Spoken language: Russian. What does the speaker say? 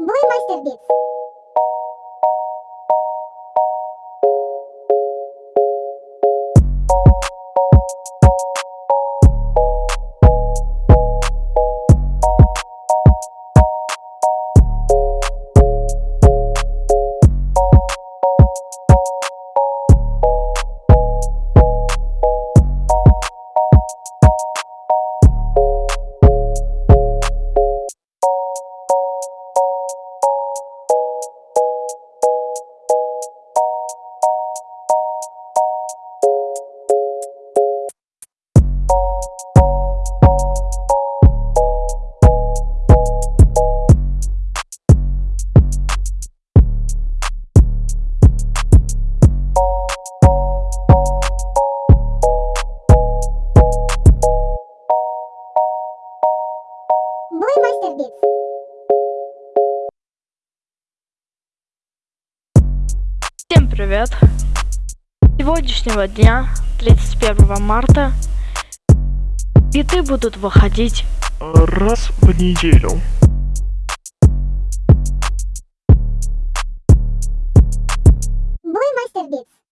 Blue Monster Beats Битс. Блеймастер Битс. Всем привет! С Сегодняшнего дня, 31 марта, биты будут выходить раз в неделю.